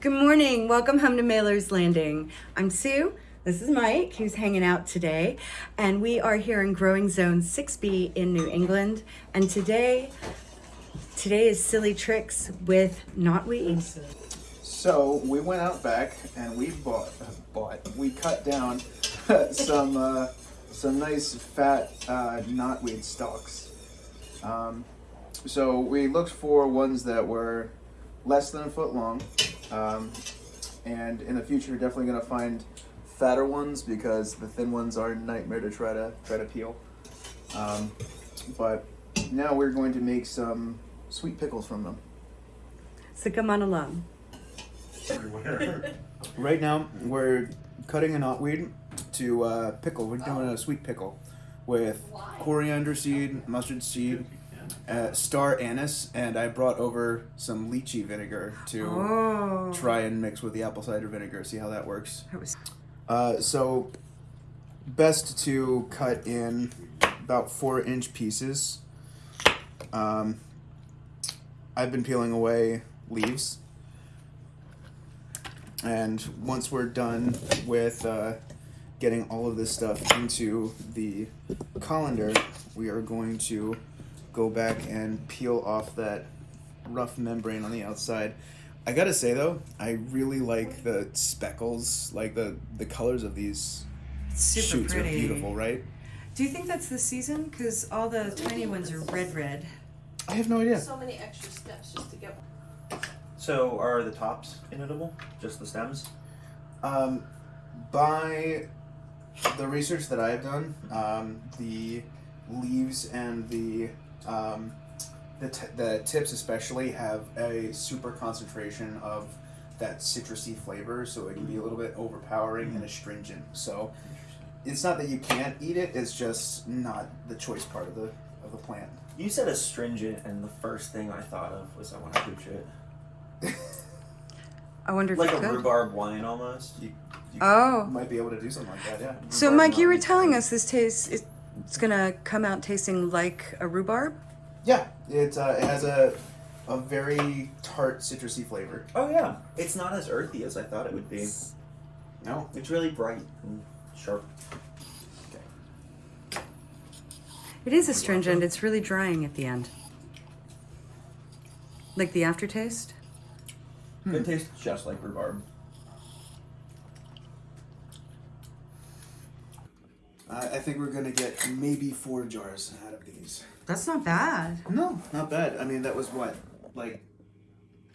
Good morning. Welcome home to Mailer's Landing. I'm Sue. This is Mike, who's hanging out today. And we are here in Growing Zone 6B in New England. And today, today is Silly Tricks with Knotweed. So we went out back and we bought, bought, we cut down some, uh, some nice fat uh, knotweed stalks. Um, so we looked for ones that were less than a foot long. Um, and in the future, you're definitely gonna find fatter ones because the thin ones are a nightmare to try to try to peel. Um, but now we're going to make some sweet pickles from them. So come on along. Right now, we're cutting a knotweed to uh, pickle. We're doing a sweet pickle with coriander seed, mustard seed, uh, star anise, and I brought over some lychee vinegar to Oh. try and mix with the apple cider vinegar, see how that works. Uh, so, best to cut in about four inch pieces. Um, I've been peeling away leaves. And once we're done with uh, getting all of this stuff into the colander, we are going to go back and peel off that rough membrane on the outside. I gotta say though, I really like the speckles, like the the colors of these super shoots pretty. are beautiful, right? Do you think that's the season? Because all the tiny ones are red, red. I have no idea. So many extra steps just to get one. So are the tops inedible? Just the stems? Um, by the research that I have done, um, the leaves and the um, the, t- the tips especially have a super concentration of that citrusy flavor, so it can be a little bit overpowering and astringent. So it's not that you can't eat it; it's just not the choice part of the of the plant. You said astringent, and the first thing I thought of was I want to pooch it. I wonder if Like you a could. rhubarb wine almost. You, you Oh. might be able to do something like that, yeah. So, Rhubarb Mike, you were telling us this tastes is- it's gonna come out tasting like a rhubarb. Yeah, it, uh, it has a a very tart, citrusy flavor. Oh yeah, it's not as earthy as I thought it would be. No, It's really bright and sharp. It is astringent. It's really drying at the end. Like the aftertaste. It tastes just like rhubarb. I I think we're gonna get maybe four jars out of these. That's not bad. No, not bad. I mean, that was what, like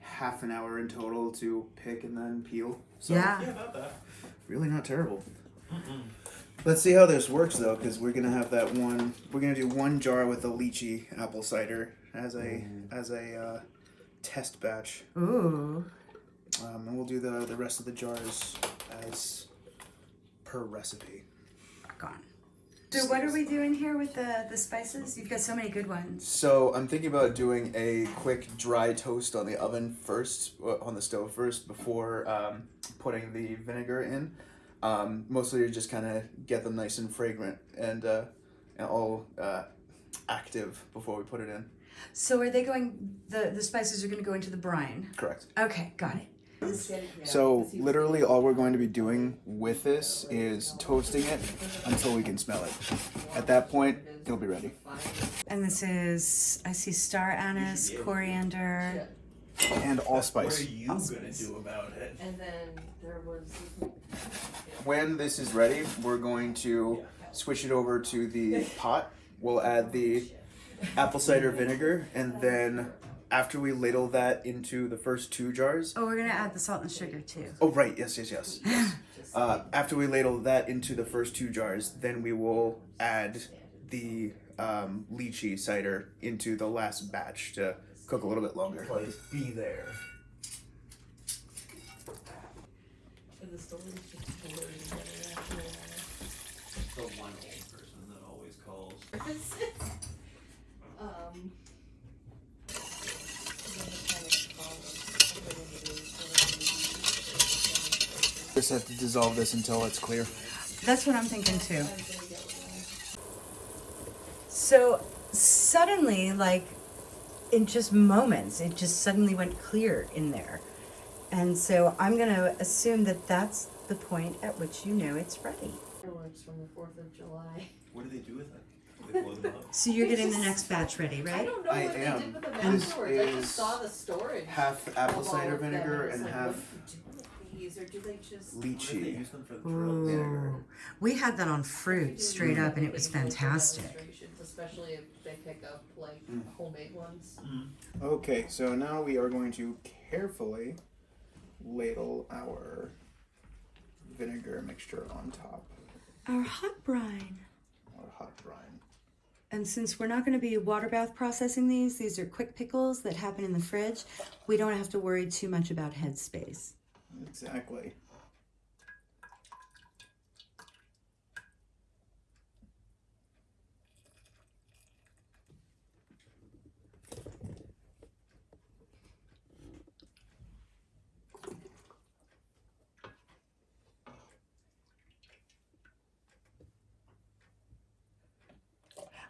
half an hour in total to pick and then peel. So Yeah. about that. really not terrible. Let's see how this works though, because we're gonna have that one. We're gonna do one jar with the lychee apple cider as a as a uh, test batch. Ooh. Um, and we'll do the, the rest of the jars as per recipe. Gone. So what are we doing here with the the spices? You've got so many good ones. So I'm thinking about doing a quick dry toast on the oven first, uh, on the stove first, before um, putting the vinegar in. Um, mostly to just kind of get them nice and fragrant and, uh, and all uh, active before we put it in. So are they going? The the spices are going to go into the brine. Correct. Okay, got it. So literally all we're going to be doing with this is toasting it until we can smell it. At that point, it'll be ready. And this is I see star anise, coriander. And allspice. you gonna do about it? And then there was. When this is ready, we're going to switch it over to the pot. We'll add the apple cider vinegar, and then after we ladle that into the first two jars. Oh, we're gonna add the salt and sugar too. Oh, right, yes, yes, yes. yes. Uh, after we ladle that into the first two jars, then we will add the um, lychee cider into the last batch to cook a little bit longer. Please be there. The story is just blurry The one old person that always calls. a while. Um. then the kind of columns, everything it is, Just have to dissolve this until it's clear. That's what I'm thinking too. So suddenly, like in just moments, it just suddenly went clear in there. And so I'm going to assume that that's the point at which you know it's ready. Fireworks from the Fourth of July. What do they do with it? They blow them up? So you're getting the next batch ready, I right? don't know I what am. they did with them This afterwards. I is just saw the storage. Half apple cider vinegar it's and half What do you do with these, or do they just? What lychee. use them for the throat? Ooh. We had that on fruit straight up and it was fantastic. Especially if they pick up like Mm. homemade ones. Okay, so now we are going to carefully ladle our vinegar mixture on top, Our hot brine. our hot brine. And since we're not going to be water bath processing these, these are quick pickles that happen in the fridge. We don't have to worry too much about headspace. Exactly.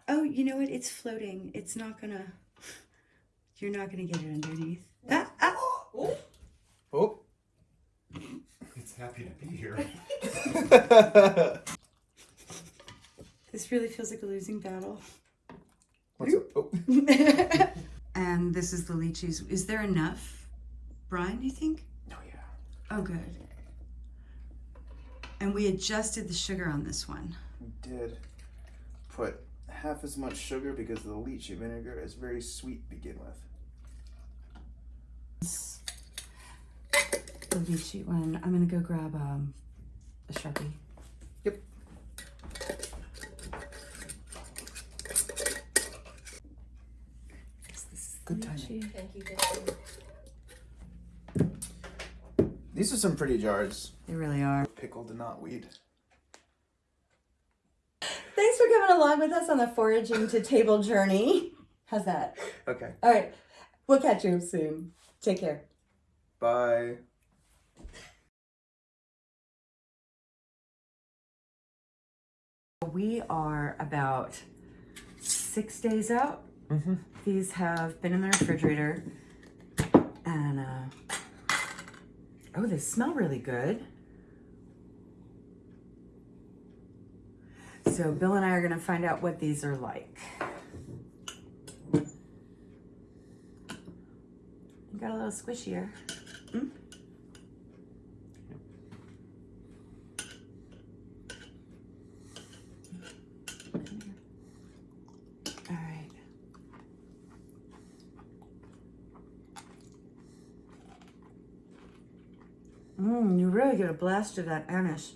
Oh, you know what? It's floating. It's not gonna. You're not gonna get it underneath. Ah, ah. Oh. It's happy to be here. This really feels like a losing battle. Oh. and this is the lychees. Is there enough brine? You think? Oh yeah. Oh, good. And we adjusted the sugar on this one. We did put half as much sugar because the lychee vinegar is very sweet to begin with. The lychee one. I'm gonna go grab um, a sharpie. Yep. Yes, this is Good lychee. Thank you, thank you. These are some pretty jars. They really are. Pickled and knotweed. Thanks for coming along with us on the foraging to table journey. How's that? Okay. All right. We'll catch you soon. Take care. Bye. We are about six days out. Mm-hmm. These have been in the refrigerator. And, uh, oh, they smell really good. So, Bill and I are going to find out what these are like. Got a little squishier. Mmm, you really get a blast of that anise.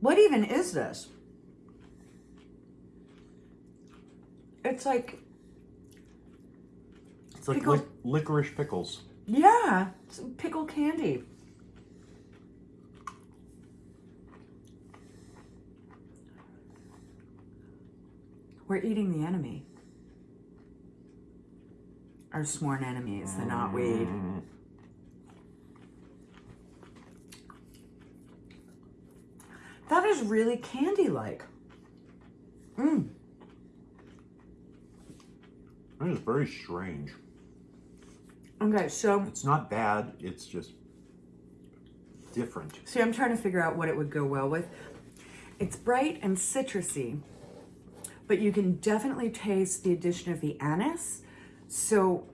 What even is this? It's like, It's like Pickle- lic- licorice pickles. yeah, it's pickle candy. We're eating the enemy. Our sworn enemies, the knotweed. Mm. That is really candy-like. Mmm. That is very strange. Okay, so It's not bad. It's just different. See, I'm trying to figure out what it would go well with. It's bright and citrusy, but you can definitely taste the addition of the anise. So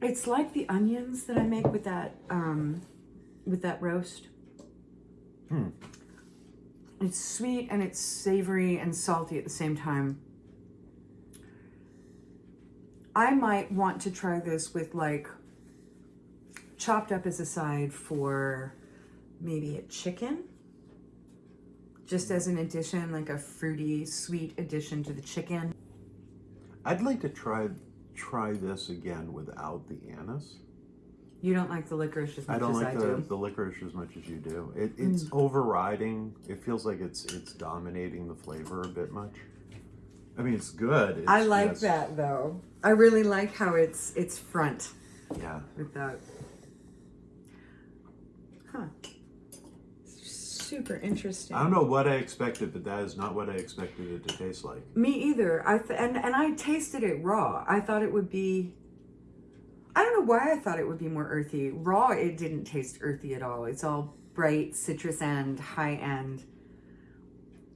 it's like the onions that I make with that um, with that roast. Hmm. It's sweet and it's savory and salty at the same time. I might want to try this with like chopped up as a side for maybe a chicken. Just as an addition, like a fruity, sweet addition to the chicken. I'd like to try try this again without the anise. You don't like the licorice as much I don't as like I the, do. Mm. the licorice as much as you do. It, it's overriding. It feels like it's it's dominating the flavor a bit much. I mean, it's good. It's I like just- that though. I really like how it's it's front Yeah. with that. Super interesting. I don't know what I expected, but that is not what I expected it to taste like. Me either. I th- and and I tasted it raw. I thought it would be. I don't know why I thought it would be more earthy. Raw, it didn't taste earthy at all. It's all bright citrus and high end.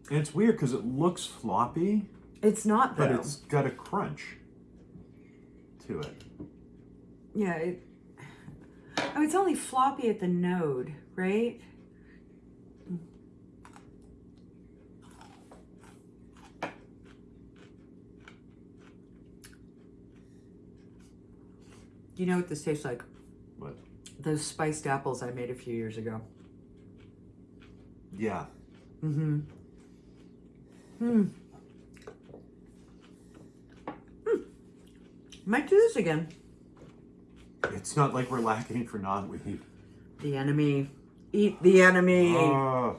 And it's weird because it looks floppy, It's not though. but it's got a crunch to it. yeah. It, oh, it's only floppy at the node, right? You know what this tastes like? But Those spiced apples I made a few years ago. yeah, Mm-hmm. Hmm. Hmm. Might do this again. it's not like we're lacking for knotweed. The enemy. Eat the enemy. Oh,